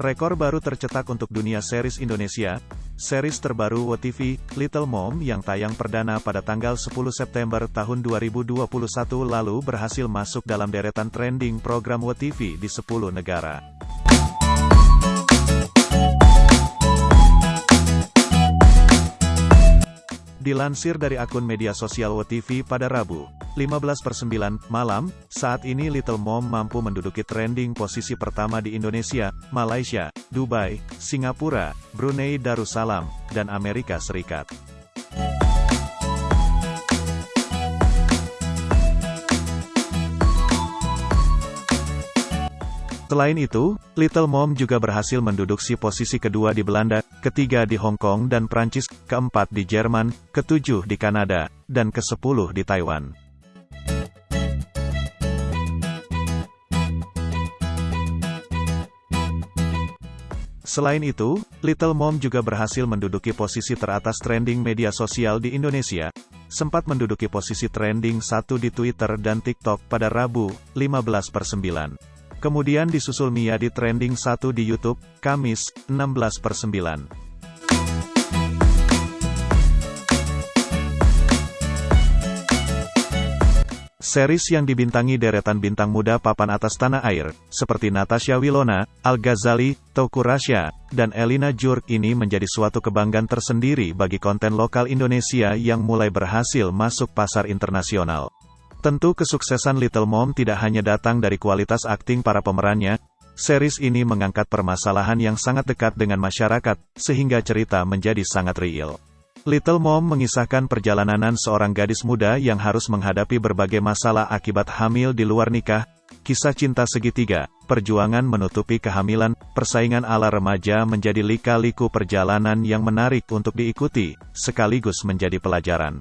Rekor baru tercetak untuk dunia series Indonesia. Series terbaru WTV, Little Mom yang tayang perdana pada tanggal 10 September tahun 2021 lalu berhasil masuk dalam deretan trending program WTV di 10 negara. Dilansir dari akun media sosial WTV pada Rabu, 15 per 9 malam, saat ini Little Mom mampu menduduki trending posisi pertama di Indonesia, Malaysia, Dubai, Singapura, Brunei Darussalam, dan Amerika Serikat. Selain itu, Little Mom juga berhasil menduduki posisi kedua di Belanda, ketiga di Hong Kong dan Prancis, keempat di Jerman, ketujuh di Kanada, dan kesepuluh di Taiwan. Selain itu, Little Mom juga berhasil menduduki posisi teratas trending media sosial di Indonesia, sempat menduduki posisi trending satu di Twitter dan TikTok pada Rabu, 15 per 9. Kemudian disusul Mia di trending 1 di YouTube, Kamis, 16 per 9. Series yang dibintangi deretan bintang muda papan atas tanah air, seperti Natasha Wilona, Al-Ghazali, Teuku Rasya, dan Elina Jurk ini menjadi suatu kebanggaan tersendiri bagi konten lokal Indonesia yang mulai berhasil masuk pasar internasional. Tentu kesuksesan Little Mom tidak hanya datang dari kualitas akting para pemerannya, series ini mengangkat permasalahan yang sangat dekat dengan masyarakat, sehingga cerita menjadi sangat real. Little Mom mengisahkan perjalanan seorang gadis muda yang harus menghadapi berbagai masalah akibat hamil di luar nikah, kisah cinta segitiga, perjuangan menutupi kehamilan, persaingan ala remaja menjadi lika-liku perjalanan yang menarik untuk diikuti, sekaligus menjadi pelajaran.